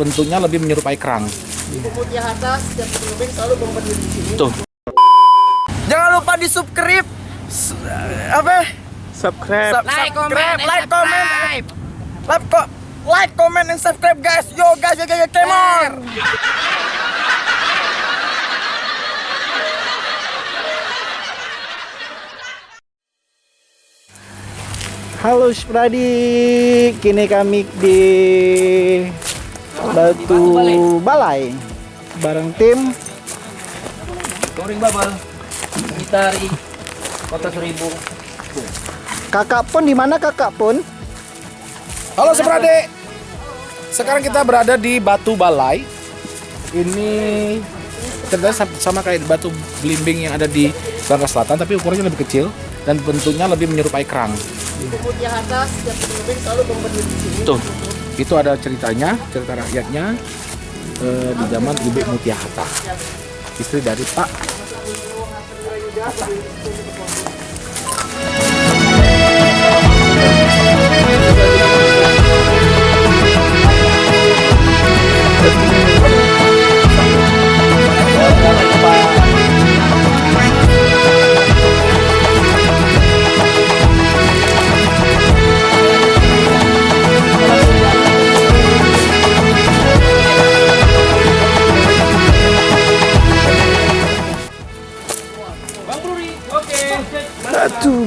bentuknya lebih menyerupai kerang. Putih atas selalu di sini. Tuh. Jangan lupa di subscribe. S- apa? Subscribe. Sub- subscribe, like, comment, like, ko like, comment, and subscribe, guys. Yo, guys, yo, yo, come on. Halo Spradi, kini kami di Batu Balai bareng tim Touring babal. Gitari. Kota Seribu. Kakak Pun di mana Kakak Pun? Halo Seprade. Sekarang kita berada di Batu Balai. Ini ceritanya sam- sama kayak batu belimbing yang ada di Bangka Selatan, tapi ukurannya lebih kecil dan bentuknya lebih menyerupai kerang. Tuh, itu ada ceritanya, cerita rakyatnya eh, di zaman Ibu Mutia istri dari Pak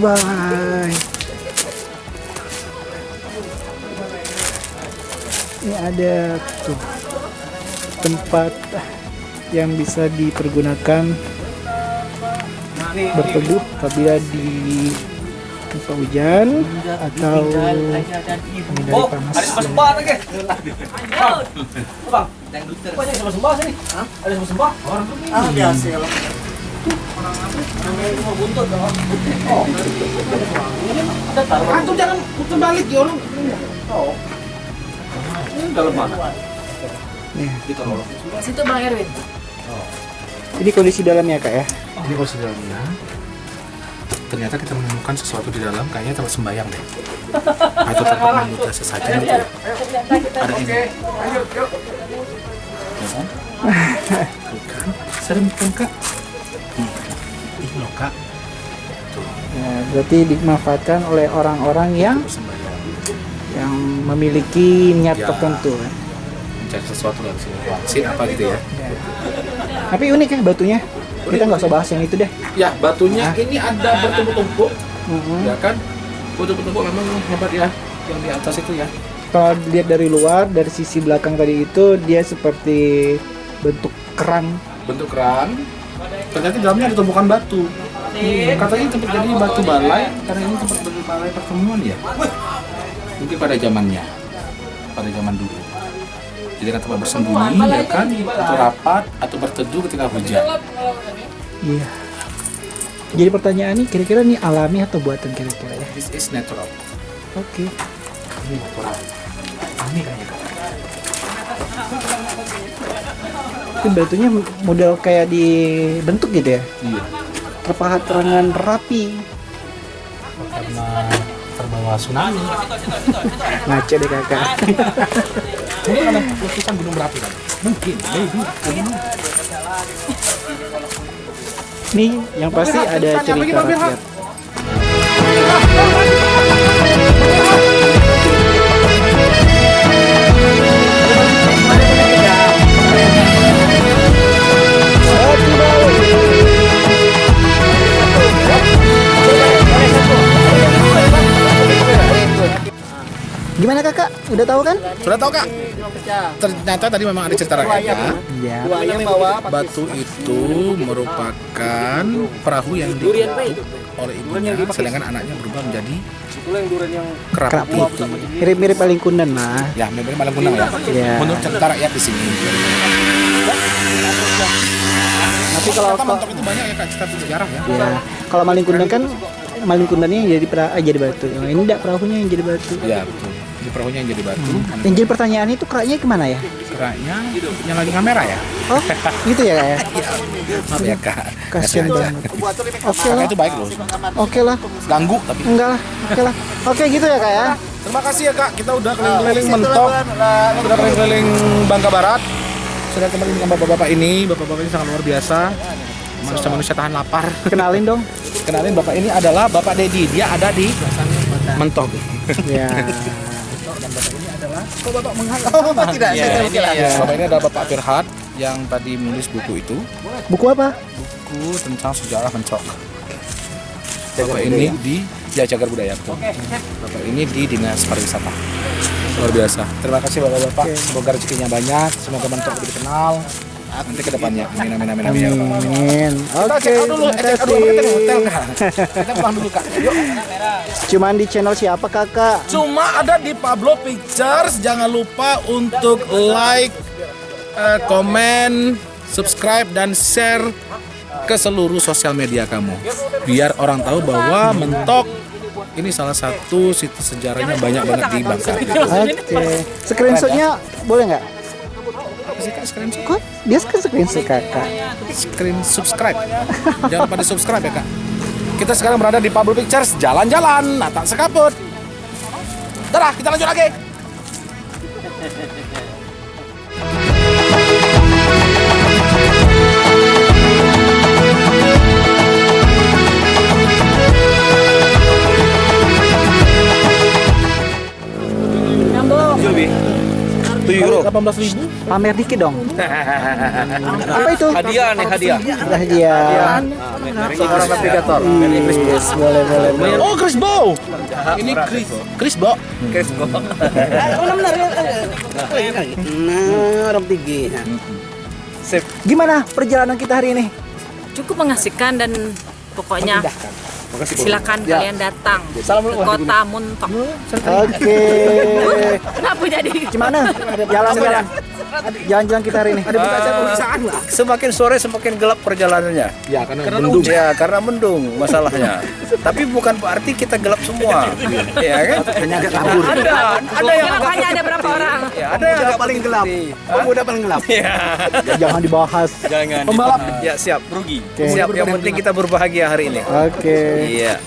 Balai. Ini ada tuh tempat yang bisa dipergunakan berteduh apabila di musim hujan atau menghindari panas. sembah lagi. Bang, Bang, ada sembah sini. Ada sembah? Ah, biasa ya. Antum jangan putar balik ya orang. Dalam mana? Nih, Situ Bang Erwin. ini kondisi dalamnya kak ya. Ini kondisi dalamnya. Ternyata kita menemukan sesuatu di dalam, kayaknya tempat sembayang deh. Atau tempat meminta sesajen gitu ya. Ada ini. Ya kan? Tuh kan? Serem kan kak? Loh kak, Ya, berarti dimanfaatkan oleh orang-orang yang yang memiliki niat Ya. tertentu. ya. Mencari sesuatu dari sini. Wangsit apa gitu ya. Tapi unik ya batunya. Kita nggak usah bahas yang itu deh. Ya, batunya ini ada bertumpuk-tumpuk. Mhm. Ya kan? Bertumpuk-tumpuk memang hebat ya. Yang di atas itu ya. Kalau dilihat dari luar, dari sisi belakang tadi itu dia seperti bentuk kerang. bentuk kerang ternyata di dalamnya ada tumpukan batu. Katanya tempat jadi batu balai karena ini tempat batu balai pertemuan ya? Mungkin pada zamannya pada zaman dulu. Jadi kan tempat bersembunyi ya kan? atau rapat atau berteduh ketika hujan. Iya. Jadi pertanyaan ini kira-kira ini alami atau buatan kira-kira ya? this is natural. Oke. ini natural. Ini kayaknya Itu batunya model kayak dibentuk gitu ya? iya Terpahat terangan rapi. karena terbawa tsunami Ngaco deh kakak. mungkin ada letusan gunung berapi kan mungkin maybe Nih yang pasti ada cerita rakyat. Gimana kakak? Udah tahu kan? sudah tahu kak ternyata tadi memang ada cerita rakyatnya Iya. Buaya bawa Batu itu merupakan perahu yang dibentuk oleh ibunya, sedangkan anaknya berubah menjadi Kerap kerapu. itu. Mirip-mirip paling kundan lah. Ya, memang malam kunang ya. Iya. Menurut cerita rakyat di sini. Tapi kalau mentok itu banyak ya kak cerita sejarah ya. ya kalau maling kundan kan maling kundannya yang jadi pera, eh, jadi batu. Yang ini enggak perahunya yang jadi batu. Iya betul. Di perahunya yang jadi batu, Yang jadi pertanyaan itu keraknya ke mana ya? keraknya yang lagi kamera ya. Oh, gitu ya kak ya? Maaf ya kak. Kasian banget. Oke lah, itu baik loh. oke lah, Ganggu tapi enggak lah, oke lah. Oke gitu ya kak ya? Terima kasih ya kak, kita udah keliling-keliling mentok, udah keliling-keliling Bangka Barat. Sudah kembali dengan bapak-bapak ini, bapak-bapak ini sangat luar biasa. Manusia-manusia tahan lapar. Kenalin dong. Kenalin bapak ini adalah Bapak Dedi, dia ada di mentok. Ya. Kok bapak menghalang? Oh, tidak, Iya, saya ini ya. Bapak ini adalah Bapak Firhat yang tadi menulis buku itu, Buku apa? buku tentang sejarah mencok. Bapak ini di ya cagar budaya. betul. Bapak ini di dinas pariwisata. Luar biasa. Terima kasih bapak-bapak. Semoga rezekinya banyak, semoga mentok lebih dikenal. Nanti ke depannya. Amin amin amin amin. Amin. Kita Oke, check out dulu, terima check out dulu kita hotel kasih. kak. Kita pulang dulu kak. Yuk. Cuman di channel siapa kakak? Cuma ada di Pablo Pictures. Jangan lupa untuk like, eh, komen, subscribe dan share ke seluruh sosial media kamu. Biar orang tahu bahwa Mentok ini salah satu situs sejarahnya banyak banget di Bangka. Oke. Screenshotnya boleh nggak? Sih, Kak, screen, Kok dia kan screenshot kakak? screen subscribe. Jangan lupa di subscribe ya kak. Kita sekarang berada di Pablo Pictures, jalan-jalan, nah tak sekaput. Dadah, kita lanjut lagi. 18 ribu. Pamer dikit dong. Apa itu? Hadiah nih hadiah. Dia. Seorang navigator. Yes, boleh boleh boleh. Oh, Chris Bow. Ini Chris. Chris Bow. Nah, orang tinggi. Gimana perjalanan kita hari ini? cukup mengasihkan dan pokoknya silakan kalian datang ke kota Muntok. Oke. Kenapa jadi? Gimana? Jalan-jalan. Jalan-jalan kita hari ini. Semakin sore semakin gelap perjalanannya. Ya, karena mendung. Ya, karena mendung masalahnya. Tapi bukan berarti kita gelap semua. ya kan? Hanya agak kabur. Ada, ada yang Gelap hanya ada berapa orang? ya, ada yang agak paling gelap. Oh, udah paling gelap. Ya. Jangan dibahas. Jangan. Pembalap. Ya, siap. Rugi. Siap. Yang penting kita berbahagia hari ini. Oke. Iya.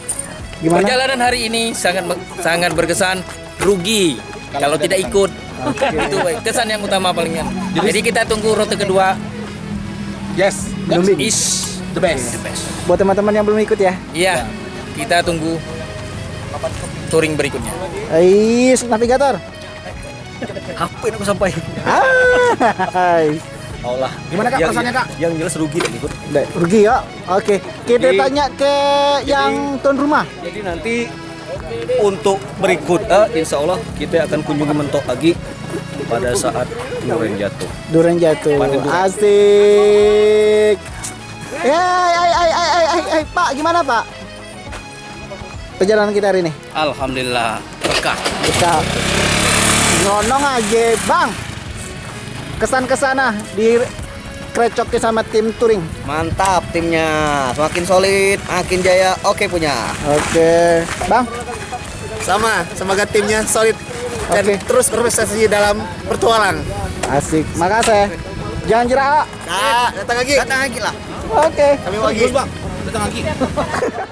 Gimana? Perjalanan hari ini sangat sangat berkesan rugi kalau tidak ikut. Itu kesan yang utama palingan. Jadi kita tunggu rute kedua Yes. Belum is The best. the best. Buat teman-teman yang belum ikut ya. Iya, kita tunggu touring berikutnya. Ais, navigator. Yang aku sampai? Hai. Allah. Gimana kak Yang- perasaannya kak? Yang jelas rugi dan ikut. Rugi ya. Oke. Kita Jadi- tanya ke yang tuan rumah. Jadi nanti untuk berikut, eh, insya Allah kita akan kunjungi mentok lagi pada saat Nuren jatuh. Duren jatuh. Asik. Ya, ay, ay, ay, ay, ay, ay, Pak, gimana Pak? Perjalanan kita hari ini. Alhamdulillah berkah. Kita nyonong aja, Bang. Kesan-kesana di krecoknya sama tim touring. Mantap timnya, semakin solid, makin jaya. Oke punya. Oke, Bang. Sama, semoga timnya solid dan terus berprestasi dalam bertualang. Asik. Makasih. Jangan jerak. Kak, datang lagi. Datang lagi lah. Oke. Kami lagi. Bang. Datang lagi.